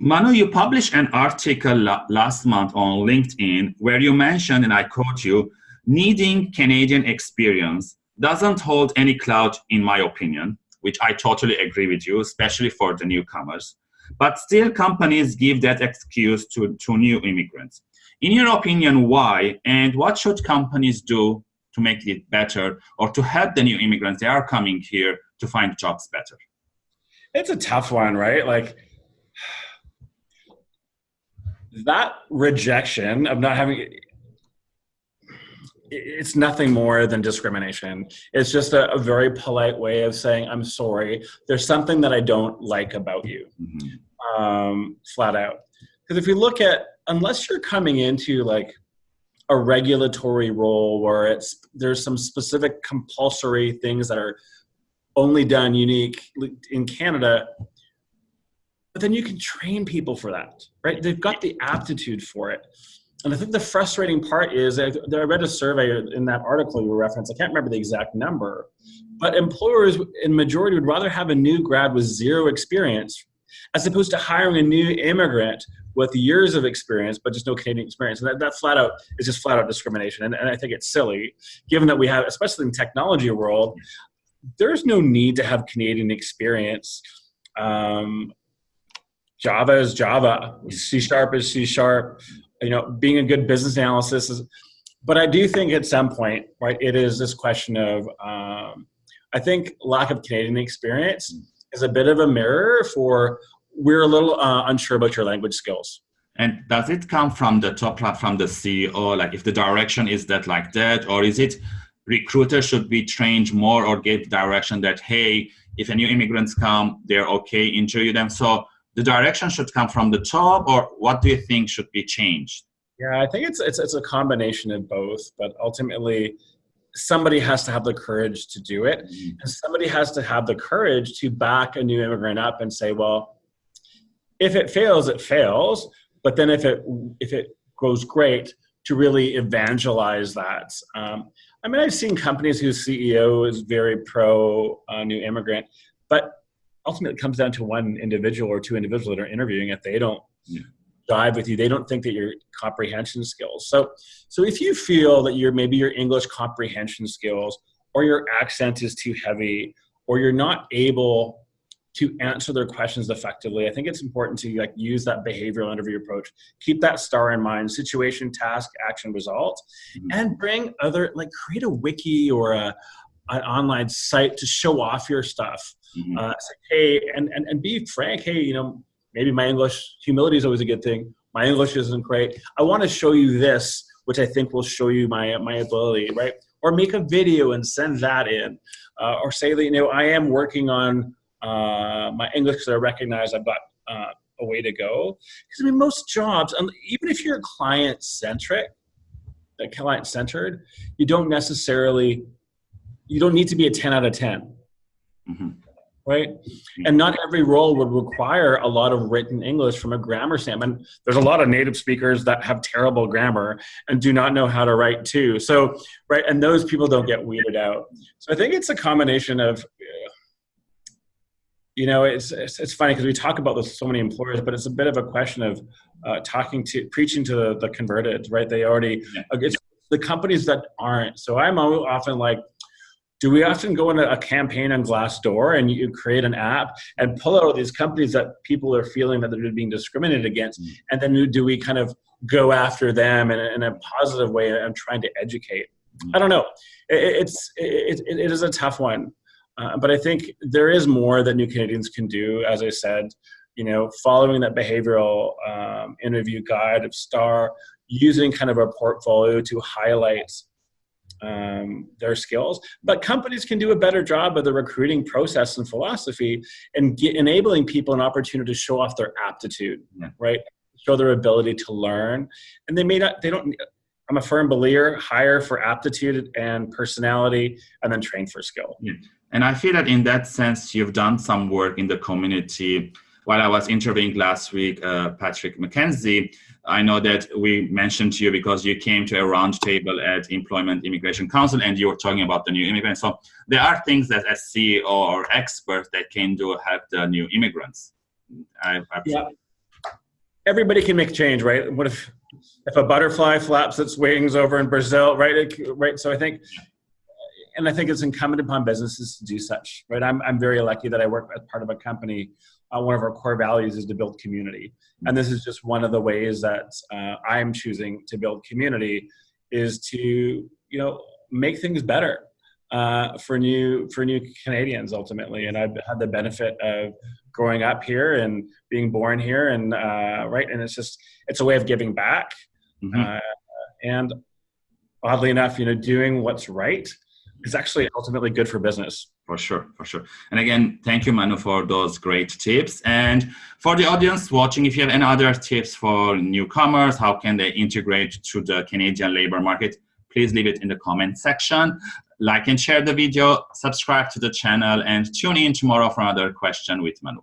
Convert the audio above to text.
Manu, you published an article last month on LinkedIn where you mentioned, and I quote you, needing Canadian experience doesn't hold any clout in my opinion, which I totally agree with you, especially for the newcomers. But still companies give that excuse to, to new immigrants. In your opinion, why? And what should companies do to make it better or to help the new immigrants that are coming here to find jobs better? It's a tough one, right? Like that rejection of not having it's nothing more than discrimination. It's just a, a, very polite way of saying, I'm sorry, there's something that I don't like about you, mm-hmm. um, flat out. Because if you look at, unless you're coming into like a regulatory role where it's there's some specific compulsory things that are only done unique in Canada, but then you can train people for that, right? They've got the aptitude for it. And I think the frustrating part is I, I read a survey in that article you referenced. I can't remember the exact number, but employers in majority would rather have a new grad with zero experience as opposed to hiring a new immigrant with years of experience but just no Canadian experience. And that, that flat out is just flat out discrimination. And, and I think it's silly, given that we have, especially in technology world, there's no need to have Canadian experience. Um, Java is Java, C sharp is C sharp you know, being a good business analysis is, but I do think at some point, right, it is this question of, um, I think lack of Canadian experience is a bit of a mirror for we're a little uh, unsure about your language skills. And does it come from the top, from the CEO? Like if the direction is that like that, or is it recruiters should be trained more or give direction that, hey, if a new immigrants come, they're okay, interview them. So the direction should come from the top or what do you think should be changed? Yeah i think it's it's, it's a combination of both but ultimately somebody has to have the courage to do it. Mm-hmm. and somebody has to have the courage to back a new immigrant up and say well if it fails it fails but then if it if it goes great to really evangelize that. Um, i mean i've seen companies whose ceo is very pro uh, new immigrant but ultimately it comes down to one individual or two individuals that are interviewing. If they don't yeah. dive with you, they don't think that your comprehension skills. So, so if you feel that your maybe your English comprehension skills or your accent is too heavy or you're not able to answer their questions effectively. I think it's important to like use that behavioral interview approach. Keep that star in mind: situation, task, action, result, mm-hmm. and bring other like create a wiki or a an online site to show off your stuff. Mm-hmm. Uh, say, hey, and, and, and be frank. Hey, you know, maybe my English, humility is always a good thing. My English isn't great. I want to show you this, which I think will show you my, my ability, right? Or make a video and send that in. Uh, or say that, you know, I am working on uh, my English because I recognize I've got uh, a way to go. Because I mean, most jobs, even if you're client centric, client centered, you don't necessarily, you don't need to be a 10 out of 10. Mm-hmm right? And not every role would require a lot of written English from a grammar standpoint. There's a lot of native speakers that have terrible grammar and do not know how to write too. So, right, and those people don't get weeded out. So I think it's a combination of, you know, it's it's, it's funny because we talk about this with so many employers, but it's a bit of a question of uh, talking to preaching to the, the converted, right? They already it's the companies that aren't. So I'm often like do we often go into a campaign on Glassdoor and you create an app and pull out all these companies that people are feeling that they're being discriminated against, mm. and then do we kind of go after them in a, in a positive way and trying to educate? Mm. I don't know. It, it's it, it is a tough one, uh, but I think there is more that New Canadians can do. As I said, you know, following that behavioral um, interview guide of STAR, using kind of a portfolio to highlight um, their skills. But companies can do a better job of the recruiting process and philosophy and get, enabling people an opportunity to show off their aptitude, yeah. right? Show their ability to learn. And they may not, they don't, I'm a firm believer, hire for aptitude and personality and then train for skill. Yeah. And I feel that in that sense, you've done some work in the community while I was interviewing last week, uh, Patrick McKenzie, I know that we mentioned to you because you came to a roundtable at Employment Immigration Council and you were talking about the new immigrants. So there are things that as CEO or expert that can do help the new immigrants. I, yeah. everybody can make change, right? What if if a butterfly flaps its wings over in Brazil, right? Right. So I think, and I think it's incumbent upon businesses to do such, right? I'm I'm very lucky that I work as part of a company. Uh, one of our core values is to build community, and this is just one of the ways that uh, I'm choosing to build community is to you know make things better uh, for new for new Canadians ultimately. And I've had the benefit of growing up here and being born here, and uh, right, and it's just it's a way of giving back. Mm-hmm. Uh, and oddly enough, you know, doing what's right is actually ultimately good for business. For sure, for sure. And again, thank you, Manu, for those great tips. And for the audience watching, if you have any other tips for newcomers, how can they integrate to the Canadian labor market, please leave it in the comment section. Like and share the video, subscribe to the channel, and tune in tomorrow for another question with Manu.